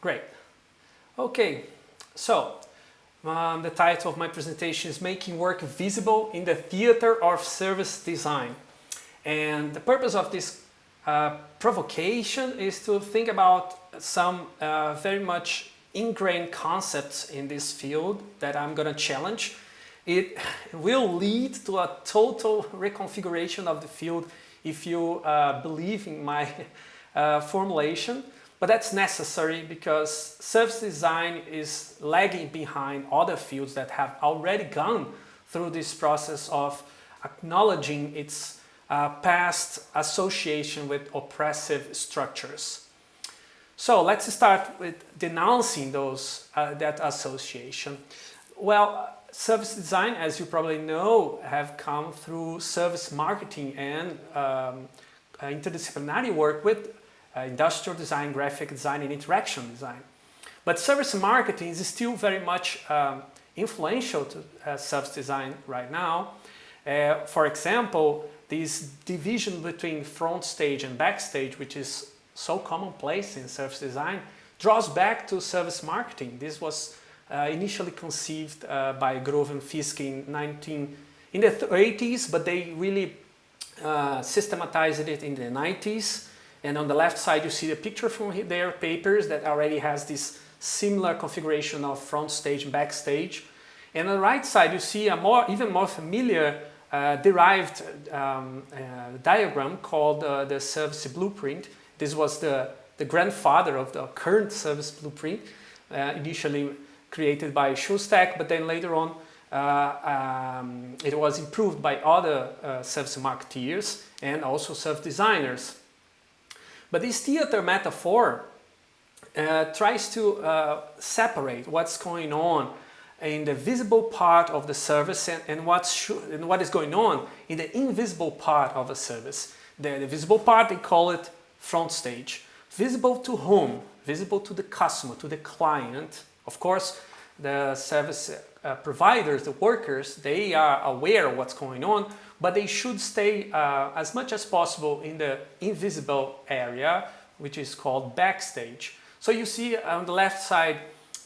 Great. Okay, so um, the title of my presentation is Making Work Visible in the Theater of Service Design. And the purpose of this uh, provocation is to think about some uh, very much ingrained concepts in this field that I'm going to challenge. It will lead to a total reconfiguration of the field if you uh, believe in my uh, formulation. But that's necessary because service design is lagging behind other fields that have already gone through this process of acknowledging its uh, past association with oppressive structures. So let's start with denouncing those uh, that association. Well, service design, as you probably know, have come through service marketing and um, interdisciplinary work with uh, industrial design, graphic design, and interaction design. But service marketing is still very much um, influential to uh, service design right now. Uh, for example, this division between front stage and backstage, which is so commonplace in service design, draws back to service marketing. This was uh, initially conceived uh, by Grove and Fisk in 19 in the 80s, but they really uh, systematized it in the 90s. And on the left side, you see the picture from their papers that already has this similar configuration of front stage and backstage. And on the right side, you see a more, even more familiar uh, derived um, uh, diagram called uh, the service blueprint. This was the, the grandfather of the current service blueprint, uh, initially created by Shostack, but then later on uh, um, it was improved by other uh, service marketeers and also service designers. But this theater metaphor uh, tries to uh, separate what's going on in the visible part of the service and, and, what's and what is going on in the invisible part of the service. The, the visible part, they call it front stage. Visible to whom? Visible to the customer, to the client, of course, the service uh, providers, the workers, they are aware of what's going on, but they should stay uh, as much as possible in the invisible area, which is called backstage. So you see on the left side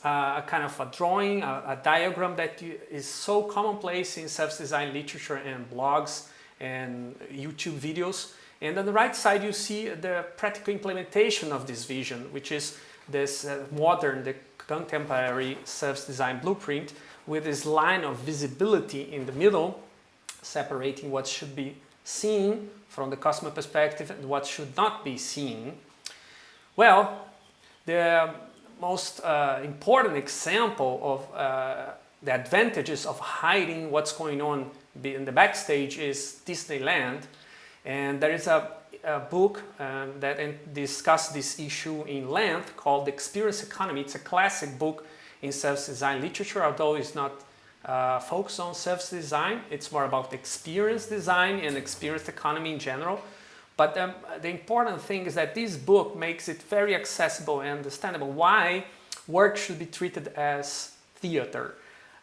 uh, a kind of a drawing, a, a diagram that is so commonplace in service design literature and blogs and YouTube videos. And on the right side you see the practical implementation of this vision, which is this uh, modern, the contemporary service design blueprint with this line of visibility in the middle, separating what should be seen from the customer perspective and what should not be seen. Well, the most uh, important example of uh, the advantages of hiding what's going on in the backstage is Disneyland. And there is a a book um, that discusses this issue in length called The Experience Economy. It's a classic book in service design literature, although it's not uh, focused on service design. It's more about experience design and experience economy in general. But um, the important thing is that this book makes it very accessible and understandable why work should be treated as theater.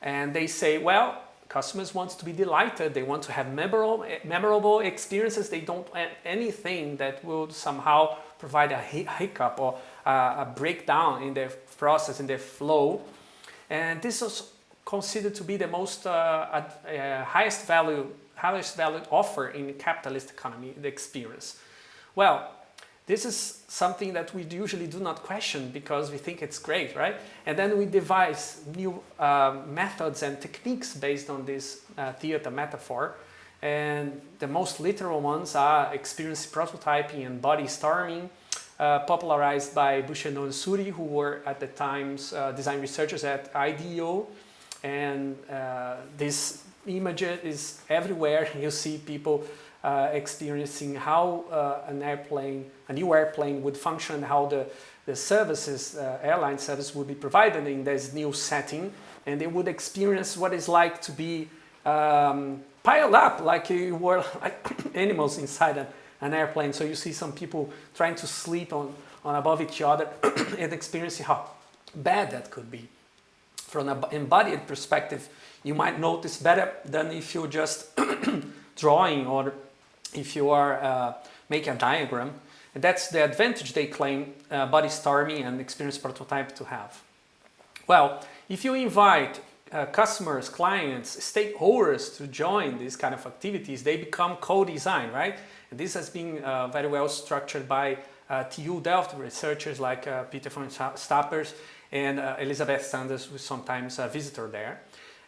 And they say, well, Customers want to be delighted. They want to have memorable, memorable experiences. They don't want anything that will somehow provide a hiccup or a breakdown in their process, in their flow. And this is considered to be the most uh, uh, highest value, highest value offer in capitalist economy, the experience. Well, this is something that we usually do not question because we think it's great, right? And then we devise new uh, methods and techniques based on this uh, theater metaphor. And the most literal ones are experience prototyping and body storming, uh, popularized by Buchenau and Suri, who were at the times uh, design researchers at IDEO. And uh, this image is everywhere. You see people uh, experiencing how uh, an airplane, a new airplane would function, how the, the services, uh, airline service would be provided in this new setting and they would experience what it's like to be um, piled up like you were like animals inside a, an airplane. So you see some people trying to sleep on, on above each other and experiencing how bad that could be. From an embodied perspective, you might notice better than if you're just drawing or if you are uh, making a diagram And that's the advantage they claim uh, body storming and experience prototype to have. Well, if you invite uh, customers, clients, stakeholders to join these kind of activities, they become co-design, right? And this has been uh, very well structured by uh, TU Delft researchers like uh, Pieter Jan Stappers and uh, Elizabeth Sanders, who's sometimes a visitor there.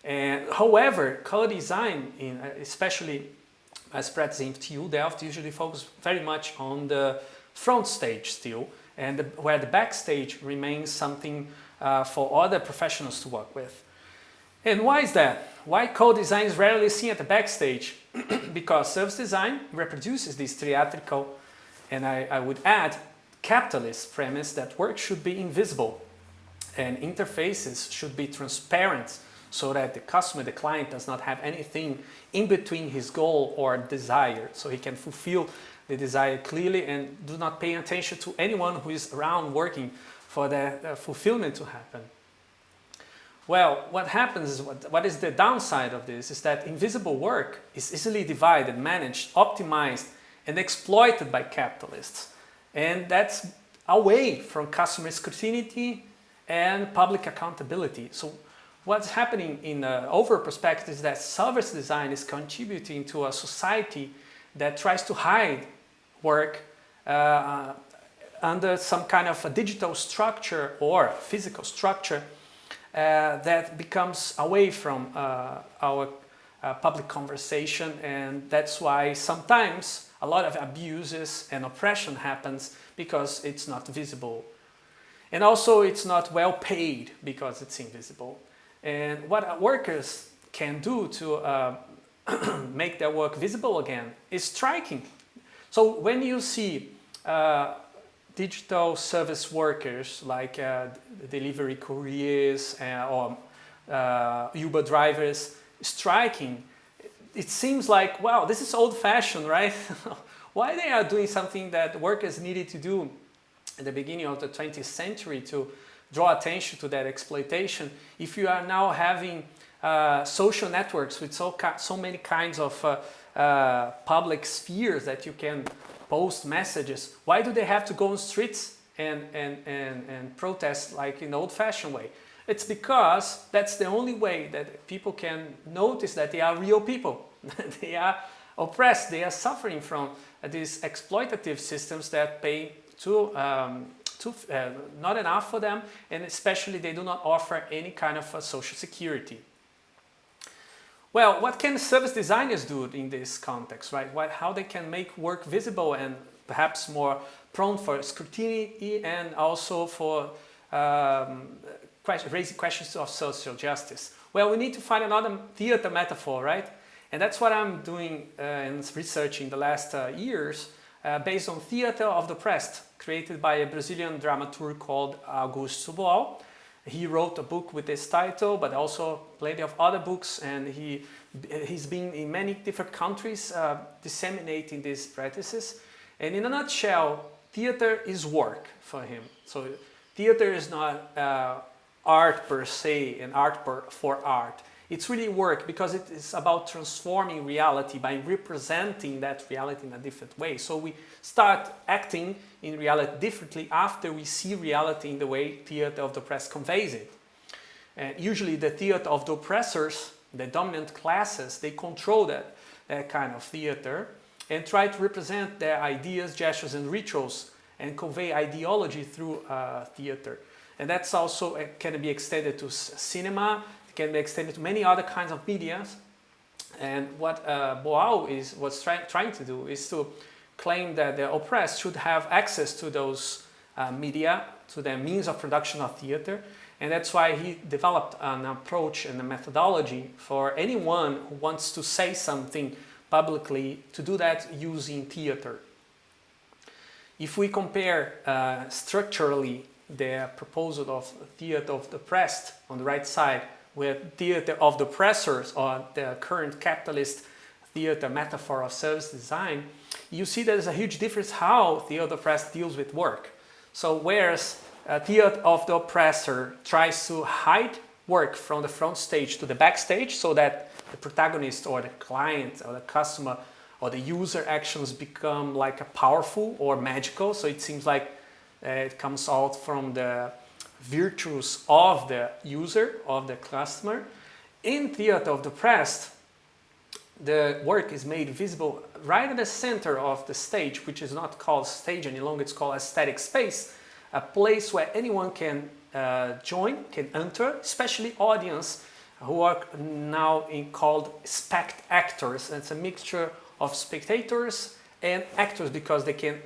And however, co-design, uh, especially as practicing in TU Delft, usually focus very much on the front stage still, and the, where the backstage remains something uh, for other professionals to work with. And why is that? Why co-design is rarely seen at the backstage? because service design reproduces this theatrical, and I, I would add, capitalist premise that work should be invisible and interfaces should be transparent so that the customer, the client does not have anything in between his goal or desire so he can fulfill the desire clearly and do not pay attention to anyone who is around working for the fulfillment to happen. Well, what happens is, what, what is the downside of this is that invisible work is easily divided, managed, optimized, and exploited by capitalists. And that's away from customer scrutiny and public accountability. So what's happening in the overall perspective is that service design is contributing to a society that tries to hide work uh, under some kind of a digital structure or physical structure uh, that becomes away from uh, our uh, public conversation and that's why sometimes a lot of abuses and oppression happens because it's not visible. And also it's not well paid because it's invisible. And what workers can do to uh, make their work visible again is striking. So when you see uh, digital service workers like uh, delivery couriers uh, or uh, Uber drivers striking, it seems like, wow, this is old-fashioned, right? Why they are doing something that workers needed to do at the beginning of the 20th century to draw attention to that exploitation if you are now having uh, social networks with so, so many kinds of uh, uh, public spheres that you can post messages. Why do they have to go on streets and, and, and, and protest like in old-fashioned way? It's because that's the only way that people can notice that they are real people. they are oppressed, they are suffering from these exploitative systems that pay to um, too, uh, not enough for them and especially they do not offer any kind of uh, social security. Well, what can service designers do in this context, right? What, how they can make work visible and perhaps more prone for scrutiny and also for um, question, raising questions of social justice. Well, we need to find another theater metaphor, right? And that's what I'm doing uh, in research in the last uh, years uh, based on Theater of the Oppressed, created by a Brazilian dramaturg called Augusto Boal. He wrote a book with this title, but also plenty of other books, and he, he's been in many different countries uh, disseminating these practices. And in a nutshell, theater is work for him. So theater is not uh, art per se and art per, for art. It's really work because it is about transforming reality by representing that reality in a different way. So we start acting in reality differently after we see reality in the way theater of the oppressed conveys it. And usually the theater of the oppressors, the dominant classes, they control that, that kind of theater and try to represent their ideas, gestures and rituals and convey ideology through uh, theater. And that's also uh, can be extended to cinema, it can be extended to many other kinds of media. And what uh, Boal is was try trying to do is to claim that the oppressed should have access to those uh, media, to the means of production of theater. And that's why he developed an approach and a methodology for anyone who wants to say something publicly to do that using theater. If we compare uh, structurally the proposal of theater of the oppressed on the right side with theater of the oppressors or the current capitalist theater metaphor of service design, you see there's a huge difference how theater of the oppressed deals with work. So whereas theater of the oppressor tries to hide work from the front stage to the backstage so that the protagonist or the client or the customer or the user actions become like a powerful or magical. So it seems like uh, it comes out from the virtues of the user, of the customer. In Theater of the Oppressed, the work is made visible right at the center of the stage, which is not called stage any longer, it's called aesthetic space, a place where anyone can uh, join, can enter, especially audience who are now in called spect actors. It's a mixture of spectators and actors because they can,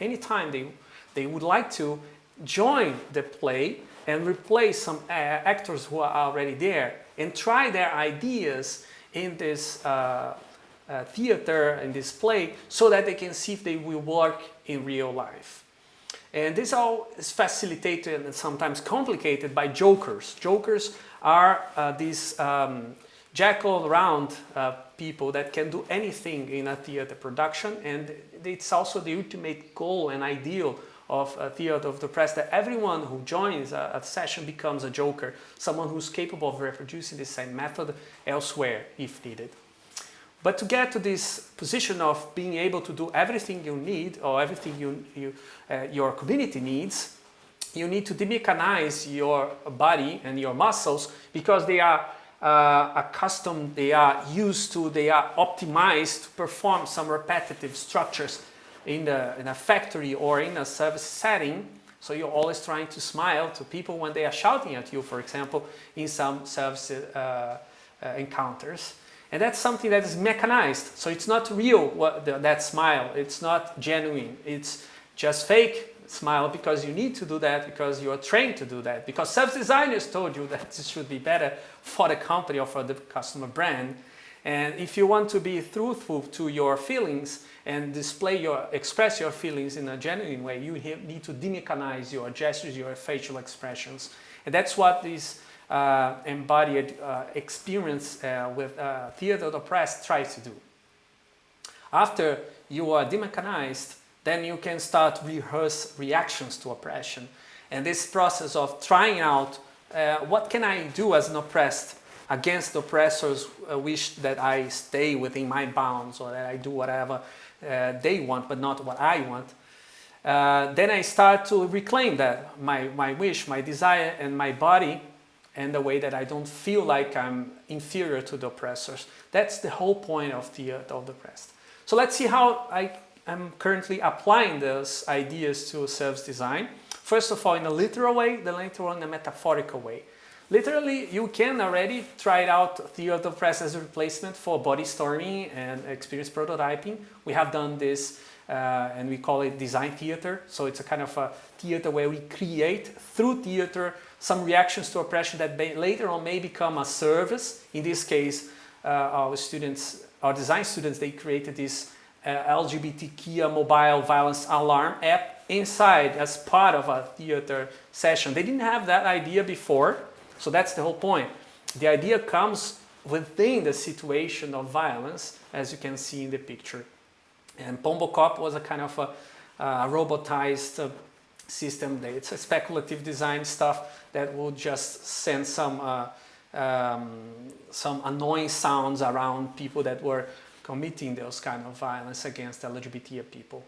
anytime they, they would like to, join the play and replace some uh, actors who are already there and try their ideas in this uh, uh, theater and this play so that they can see if they will work in real life. And this all is facilitated and sometimes complicated by jokers. Jokers are uh, these um, jack-all-around uh, people that can do anything in a theater production and it's also the ultimate goal and ideal of a theater of the oppressed that everyone who joins a, a, session becomes a joker, someone who's capable of reproducing the same method elsewhere if needed. But to get to this position of being able to do everything you need or everything you, you, uh, your community needs, you need to demechanize your body and your muscles because they are uh, accustomed, they are used to, they are optimized to perform some repetitive structures in, the, in a factory or in a service setting. So you're always trying to smile to people when they are shouting at you, for example, in some service uh, uh, encounters. And that's something that is mechanized. So it's not real, what, the, that smile. It's not genuine. It's just fake smile because you need to do that because you are trained to do that. Because service designers told you that this should be better for the company or for the customer brand. And if you want to be truthful to your feelings and display your, express your feelings in a genuine way, you need to demechanize your gestures, your facial expressions. And that's what this uh, embodied uh, experience uh, with uh, theater of the oppressed tries to do. After you are demechanized, then you can start rehearse reactions to oppression. And this process of trying out uh, what can I do as an oppressed against oppressors uh, wish that I stay within my bounds or that I do whatever uh, they want but not what I want. Uh, then I start to reclaim that, my, my wish, my desire and my body and the way that I don't feel like I'm inferior to the oppressors. That's the whole point of the, uh, of the oppressed. So let's see how I am currently applying those ideas to service design. First of all, in a literal way, then later on in a metaphorical way. Literally, you can already try it out Theater Press as a replacement for body storming and experience prototyping. We have done this uh, and we call it design theater. So it's a kind of a theater where we create through theater some reactions to oppression that may, later on may become a service. In this case, uh, our students, our design students, they created this uh, LGBTQ mobile violence alarm app inside as part of a theater session. They didn't have that idea before, so that's the whole point. The idea comes within the situation of violence, as you can see in the picture. And Pombo Cop was a kind of a, a robotized uh, system. It's a speculative design stuff that will just send some uh, um, some annoying sounds around people that were committing those kind of violence against LGBT people.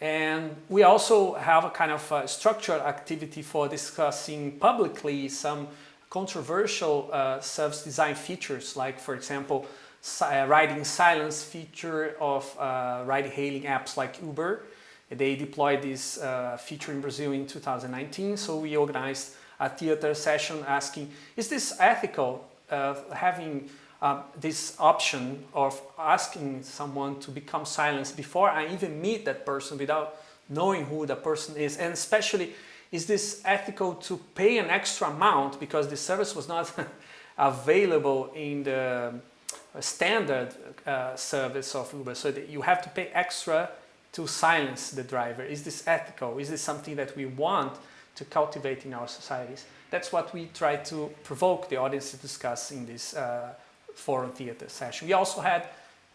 And we also have a kind of uh, structured activity for discussing publicly some controversial uh, service design features, like for example, si uh, riding silence feature of uh, ride-hailing apps like Uber. They deployed this uh, feature in Brazil in 2019, so we organized a theater session asking, is this ethical, uh, having uh, this option of asking someone to become silent before I even meet that person without knowing who the person is. And especially is this ethical to pay an extra amount because the service was not available in the standard uh, service of Uber? So that you have to pay extra to silence the driver. Is this ethical? Is this something that we want to cultivate in our societies? That's what we try to provoke the audience to discuss in this uh, forum theater session. We also had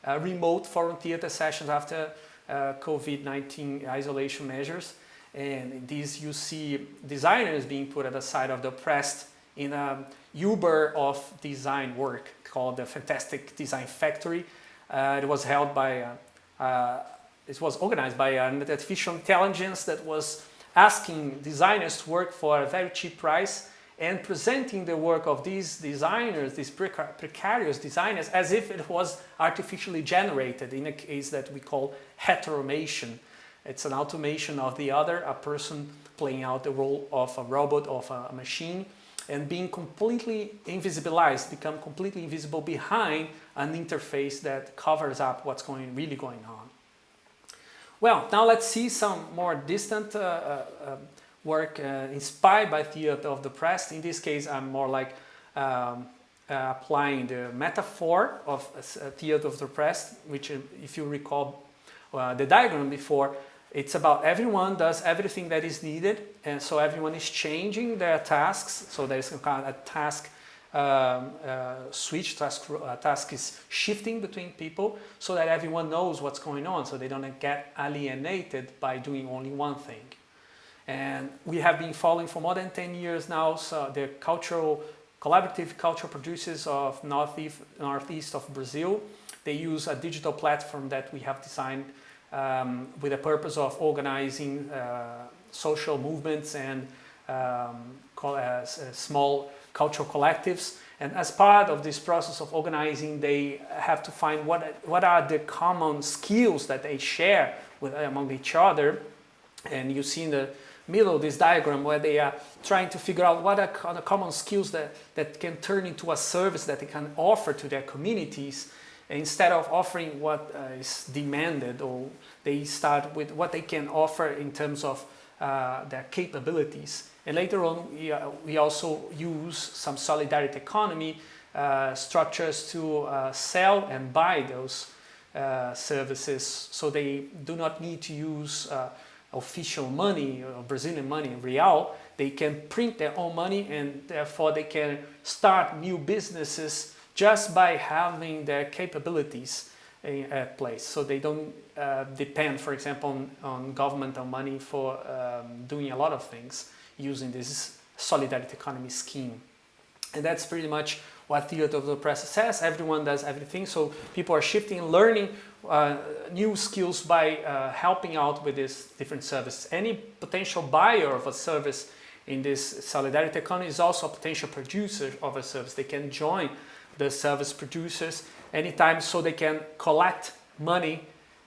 uh, remote forum theater sessions after uh, COVID-19 isolation measures. And in these you see designers being put at the side of the oppressed in a Uber of design work called the Fantastic Design Factory, Uh, it was held by, uh, uh, it was organized by an artificial intelligence that was asking designers to work for a very cheap price and presenting the work of these designers, these precar precarious designers, as if it was artificially generated in a case that we call heteromation. It's an automation of the other, a person playing out the role of a robot, of a machine, and being completely invisibilized, become completely invisible behind an interface that covers up what's going really going on. Well, now let's see some more distant uh, uh, um, work uh, inspired by theater of the oppressed. In this case, I'm more like um, uh, applying the metaphor of uh, of the press, which uh, if you recall the diagram before, it's about everyone does everything that is needed and so everyone is changing their tasks. So there's a kind of a task um, uh, switch, task, uh, task is shifting between people so that everyone knows what's going on so they don't get alienated by doing only one thing. And we have been following for more than 10 years now so the cultural, collaborative cultural producers of northeast, northeast of Brazil. They use a digital platform that we have designed um, with the purpose of organizing uh, social movements and um, call uh, small cultural collectives. And as part of this process of organizing, they have to find what, what are the common skills that they share with, among each other. And you see in the middle of this diagram where they are trying to figure out what are the common skills that, that can turn into a service that they can offer to their communities instead of offering what uh, is demanded or they start with what they can offer in terms of uh, their capabilities. And later on, we, uh, we also use some solidarity economy uh, structures to uh, sell and buy those uh, services so they do not need to use official money or Brazilian money, real. They can print their own money and therefore they can start new businesses just by having their capabilities at place. So they don't uh, depend, for example, on, on governmental money for um, doing a lot of things using this solidarity economy scheme. And that's pretty much what Theater of the Oppressed says. Everyone does everything. So people are shifting, learning uh, new skills by uh, helping out with these different services. Any potential buyer of a service in this solidarity economy is also a potential producer of a service. They can join the service producers anytime so they can collect money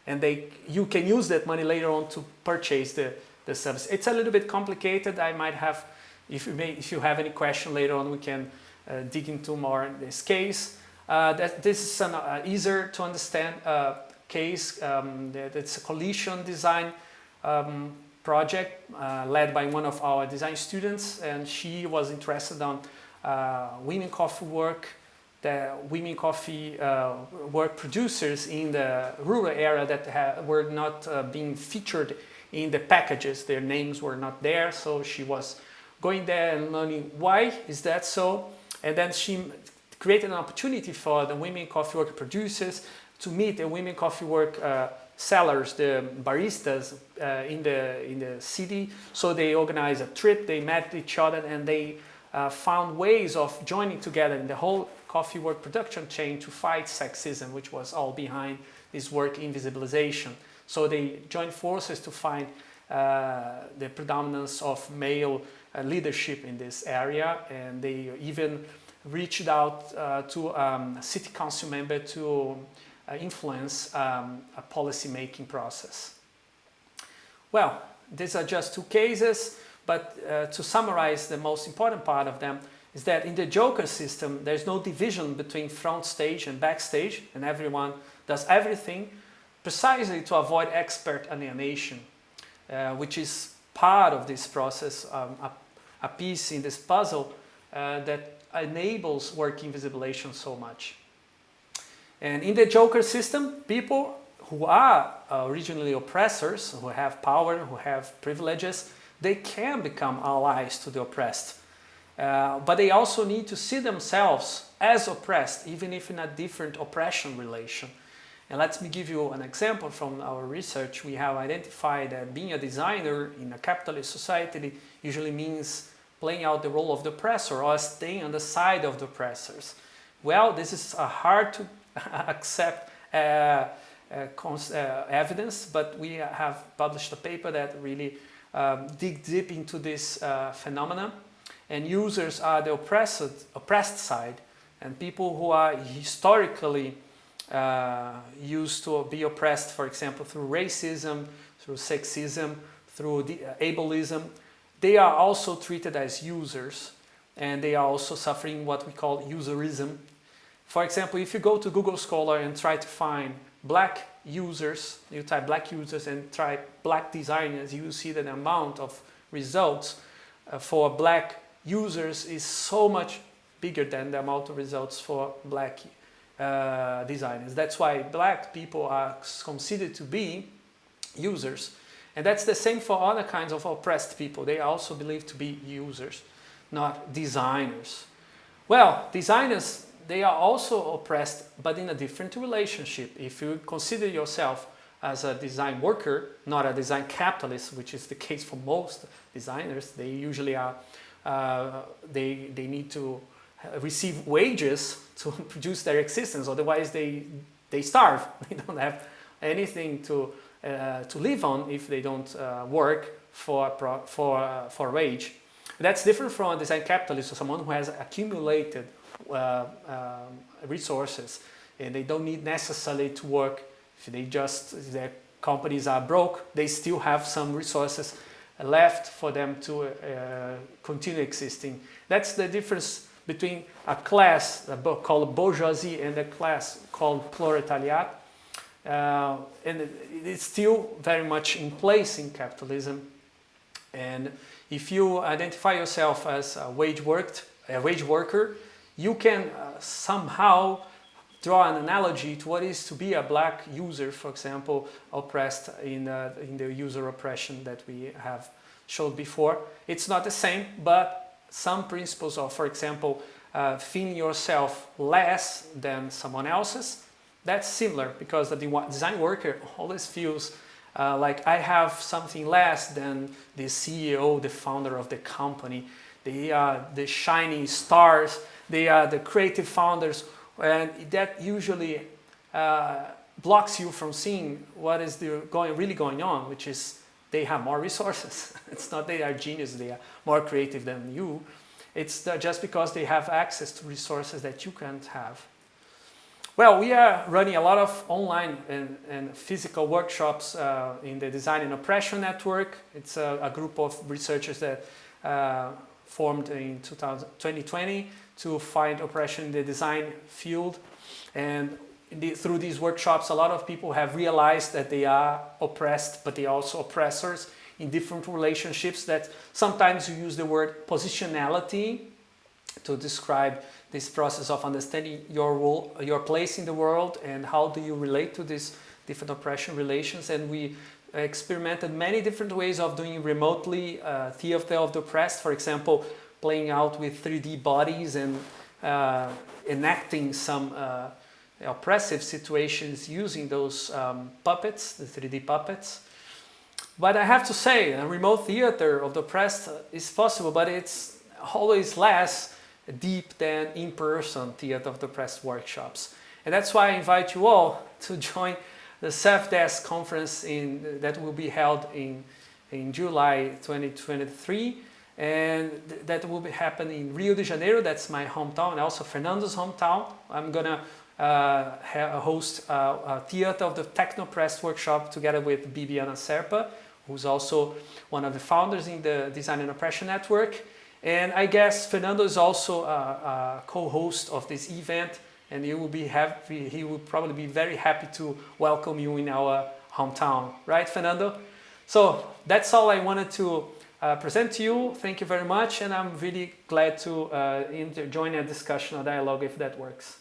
and they you can use that money later on to purchase the, the service. It's a little bit complicated. I might have, if you, may, if you have any question later on, we can uh, dig into more in this case. Uh, that this is an uh, easier to understand uh, case. Um, it's a collision design um, project uh, led by one of our design students and she was interested on uh, women coffee work the women coffee uh, work producers in the rural area that were not uh, being featured in the packages. Their names were not there, so she was going there and learning why is that so. And then she created an opportunity for the women coffee work producers to meet the women coffee work uh, sellers, the baristas uh, in the in the city. So they organized a trip. They met each other and they uh, found ways of joining together in the whole coffee work production chain to fight sexism, which was all behind this work invisibilization. So they joined forces to find uh, the predominance of male uh, leadership in this area and they even reached out uh, to um, city council member to influence um, a policy making process. Well, these are just two cases, but uh, to summarize the most important part of them, is that in the Joker system, there's no division between front stage and backstage, and everyone does everything precisely to avoid expert alienation, uh, which is part of this process, um, a, a, piece in this puzzle uh, that enables work invisibilization so much. And in the Joker system, people who are originally oppressors, who have power, who have privileges, they can become allies to the oppressed uh, but they also need to see themselves as oppressed, even if in a different oppression relation. And let me give you an example from our research. We have identified that being a designer in a capitalist society usually means playing out the role of the oppressor or staying on the side of the oppressors. Well, this is uh, hard to accept uh, uh, uh, evidence, but we have published a paper that really um, dig deep into this phenomena. And users are the oppressed, oppressed side, and people who are historically uh, used to be oppressed, for example, through racism, through sexism, through the, uh, ableism, they are also treated as users and they are also suffering what we call userism. For example, if you go to Google Scholar and try to find black users, you type black users and try black designers, you will see that the amount of results uh, for black users is so much bigger than the amount of results for black uh, designers. That's why black people are considered to be users. And that's the same for other kinds of oppressed people. They also believed to be users, not designers. Well, designers, they are also oppressed, but in a different relationship. If you consider yourself as a design worker, not a design capitalist, which is the case for most designers, they usually are, uh, they, they need to receive wages to produce their existence, otherwise they, they starve. They don't have anything to, uh, to live on if they don't uh, work for, for, uh, for wage. That's different from a design capitalist or someone who has accumulated uh, um, resources and they don't need necessarily to work. If they just, if their companies are broke, they still have some resources left for them to uh, continue existing. That's the difference between a class called bourgeoisie and a class called proletariat. Uh, and it's still very much in place in capitalism. And if you identify yourself as a wage worked, a wage worker, you can uh, somehow draw an analogy to what is to be a black user, for example, oppressed in, uh, in the user oppression that we have showed before. It's not the same, but some principles of, for example, uh, feeling yourself less than someone else's, that's similar because the design worker always feels uh, like I have something less than the CEO, the founder of the company. Are the shining stars, they are the creative founders, and that usually uh, blocks you from seeing what is the going, really going on, which is they have more resources. it's not they are genius, they are more creative than you. It's just because they have access to resources that you can't have. Well, we are running a lot of online and, and physical workshops uh, in the Design and Oppression Network. It's a, a group of researchers that uh, formed in 2000, 2020 to find oppression in the design field. And the, through these workshops, a lot of people have realized that they are oppressed, but they are also oppressors in different relationships that sometimes you use the word positionality to describe this process of understanding your role, your place in the world and how do you relate to these different oppression relations and we experimented many different ways of doing remotely uh, theater of the oppressed, for example, playing out with 3D bodies and uh, enacting some uh, oppressive situations using those um, puppets, the 3D puppets. But I have to say, a remote theater of the oppressed is possible, but it's always less deep than in-person theater of the oppressed workshops. And that's why I invite you all to join the Desk conference in, that will be held in, in July 2023 and th that will be happening in Rio de Janeiro, that's my hometown, also Fernando's hometown. I'm gonna uh, host a, a Theater of the Techno-Oppressed workshop together with Bibiana Serpa, who's also one of the founders in the Design and Oppression Network. And I guess Fernando is also a, a co-host of this event and he will be happy, he will probably be very happy to welcome you in our hometown, right Fernando? So that's all I wanted to uh, present to you. Thank you very much and I'm really glad to uh, join a discussion or dialogue if that works.